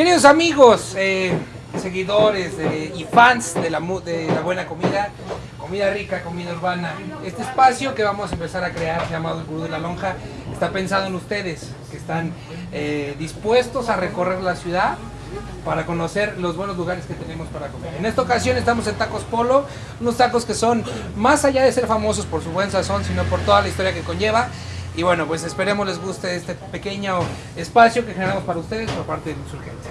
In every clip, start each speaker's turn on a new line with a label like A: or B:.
A: Queridos amigos, eh, seguidores de- y fans de la, mu- de la buena comida, comida rica, comida urbana, este espacio que vamos a empezar a crear llamado el Gurú de la Lonja está pensado en ustedes que están eh, dispuestos a recorrer la ciudad para conocer los buenos lugares que tenemos para comer. En esta ocasión estamos en Tacos Polo, unos tacos que son más allá de ser famosos por su buen sazón, sino por toda la historia que conlleva. Y bueno, pues esperemos les guste este pequeño espacio que generamos para ustedes por parte del insurgente.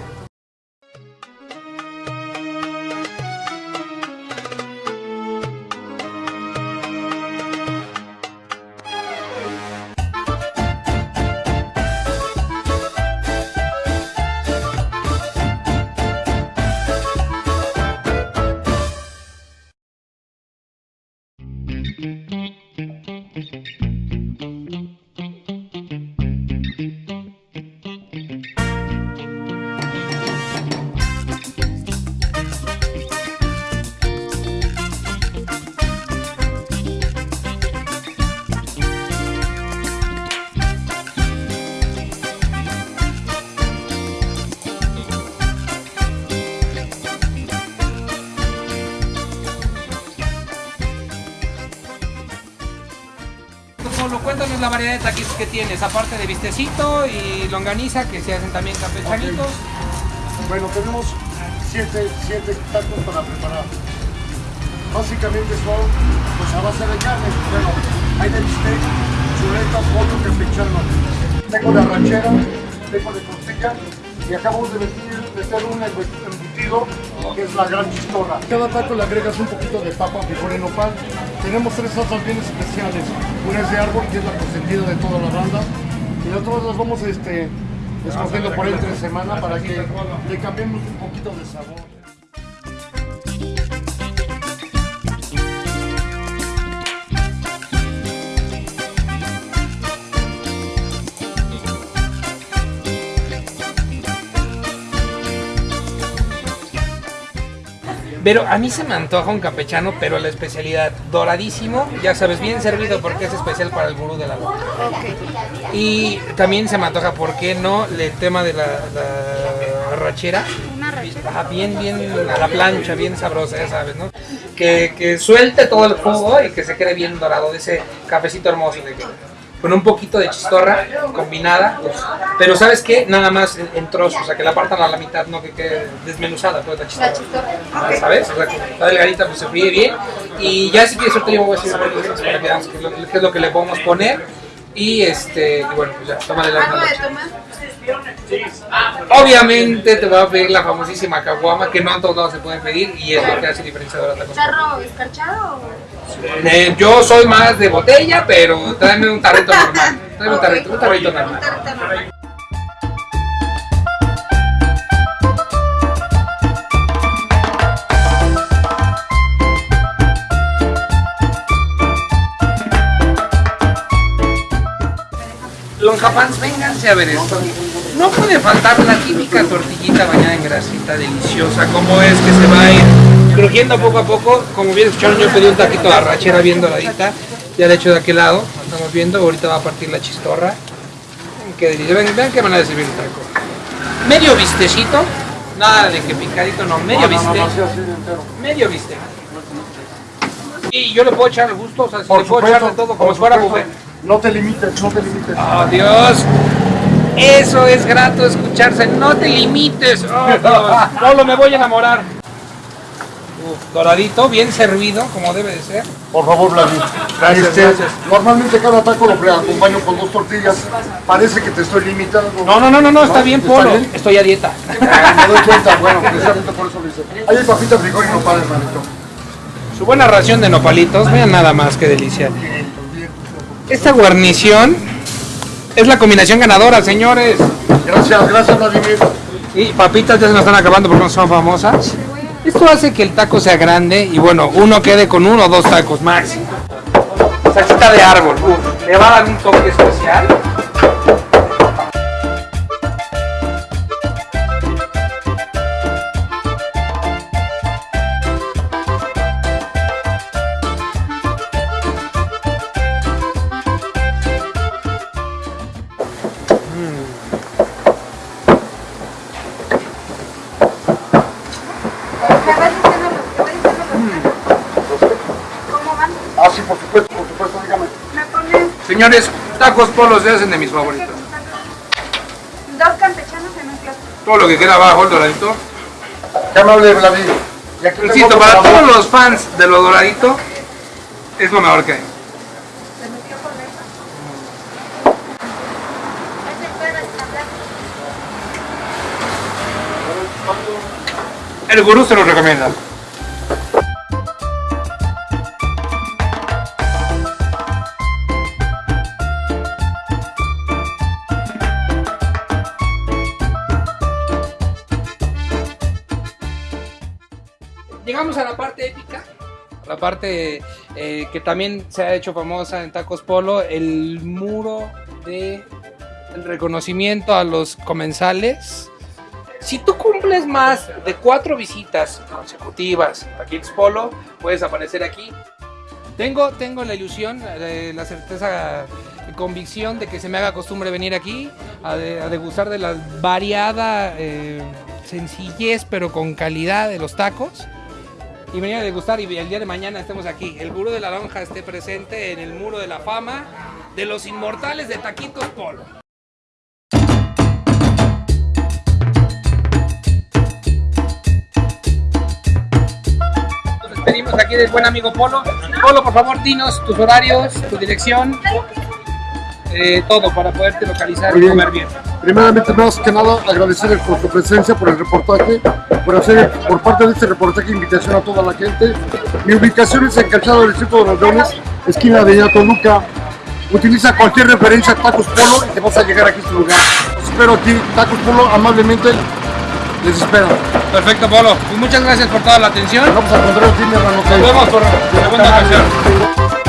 A: Polo, cuéntanos la variedad de taquitos que tienes, aparte de vistecito y longaniza, que se hacen también campechanitos.
B: Bueno, tenemos siete, siete tacos para preparar. Básicamente son pues, a base de carne. Bueno, hay de bistec, chuleta, pollo, campechano. Tengo de arrachera, tengo de costilla y acabamos de meter, meter un embutido que es la gran chistorra. Cada taco le agregas un poquito de papa, frijol y nopal. Tenemos tres salsas bien especiales. Una es de árbol, que es la consentida de toda la banda. Y las otras las vamos este, escogiendo por entre semana para que le cambiemos un poquito de sabor.
A: Pero a mí se me antoja un campechano, pero la especialidad doradísimo, ya sabes, bien servido porque es especial para el gurú de la lonja. Y también se me antoja, ¿por qué no? El tema de la, la arrachera. Ajá, bien, bien a la plancha, bien sabrosa, ya sabes, ¿no? Que, que suelte todo el jugo y que se quede bien dorado de ese cafecito hermoso de que con un poquito de chistorra combinada, pues, pero ¿sabes qué? Nada más en, en trozos, o sea, que la partan a la mitad, no que quede desmenuzada pues la chistorra.
C: La chistorra.
A: Ah, ¿Sabes? O sea, que está delgadita, pues se fríe bien. Y ya si quieres suerte yo voy a decir para que veamos qué es lo, que le podemos poner. Y este, y bueno, pues ya, tómale la
C: ¿Algo de tomar?
A: Obviamente te voy a pedir la famosísima caguama, que no en todos lados se pueden pedir, y es lo que hace diferenciador a la cosa.
C: ¿Charro escarchado o...?
A: Eh, yo soy más de botella, pero tráeme un tarrito normal. Tráeme un tarrito, un tarrito normal. Lonjapans, vénganse a ver esto. No puede faltar la típica tortillita bañada en grasita deliciosa, como es que se va a ir crujiendo poco a poco. Como bien escucharon, yo pedí un taquito de arrachera bien doradita, ya de hecho de aquel lado, lo estamos viendo, ahorita va a partir la chistorra. Qué delicia, vean, vean qué manera de servir el taco. Medio vistecito, nada de que picadito, no, medio
B: entero.
A: medio bistec. Y yo le puedo echar al gusto, o sea, si
B: Por
A: le puedo echar de todo, como si fuera buffet.
B: No te limites, no te limites.
A: ¡Oh, Dios! Eso es grato escucharse. No te limites. ¡Oh, Dios! Pablo, me voy a enamorar. Doradito, bien servido, como debe de ser.
B: Por favor, Vladimir.
A: Gracias,
B: Este,
A: gracias.
B: Normalmente cada taco lo acompaño con dos tortillas. Parece que te estoy limitando.
A: No, no, no, no, no, está
B: ¿No?
A: bien,
B: ¿Está
A: Polo.
B: bien?
A: Estoy a dieta.
B: Ah, Me doy cuenta, bueno, precisamente por eso lo hice. Ahí hay papita, frijol y nopal, hermanito.
A: Su buena ración de nopalitos, vean nada más que delicia. Esta guarnición es la combinación ganadora, señores.
B: Gracias, gracias, Vladimir.
A: Y papitas ya se nos están acabando porque no son famosas. Esto hace que el taco sea grande y bueno, uno quede con uno o dos tacos máximo. Salsita de árbol, le va a dar un toque especial. Señores, tacos polos se hacen de mis favoritos.
C: Dos campechanos en un plato.
A: Todo lo que queda abajo, el doradito.
B: Qué amable, Vladimir. Y aquí tengo
A: Insisto, para todos los fans de lo doradito, es lo mejor que hay. El gurú se lo recomienda. Llegamos a la parte épica, la parte eh, que también se ha hecho famosa en Tacos Polo, el muro de el reconocimiento a los comensales. Si tú cumples más de cuatro visitas consecutivas a Kids Polo, puedes aparecer aquí. Tengo, tengo la ilusión, eh, la certeza y convicción de que se me haga costumbre venir aquí a, de- a degustar de la variada eh, sencillez pero con calidad de los tacos y venir a degustar y el día de mañana estemos aquí. El gurú de la lonja esté presente en el muro de la fama de los inmortales de Taquitos Polo. Nos despedimos aquí del buen amigo Polo. Polo, por favor, dinos tus horarios, tu dirección, eh, todo para poderte localizar y comer bien.
B: Primeramente, más que nada, agradecer por tu presencia, por el reportaje, por hacer por parte de este reportaje invitación a toda la gente. Mi ubicación es en Calzado del Distrito de los Leones, esquina de Toluca. Utiliza cualquier referencia a Tacos Polo y te vas a llegar aquí a este lugar. Espero aquí, Tacos Polo, amablemente les espero.
A: Perfecto, Polo. Pues muchas gracias por toda la atención.
B: Vamos a encontrar hermano.
A: Nos vemos por segunda ocasión.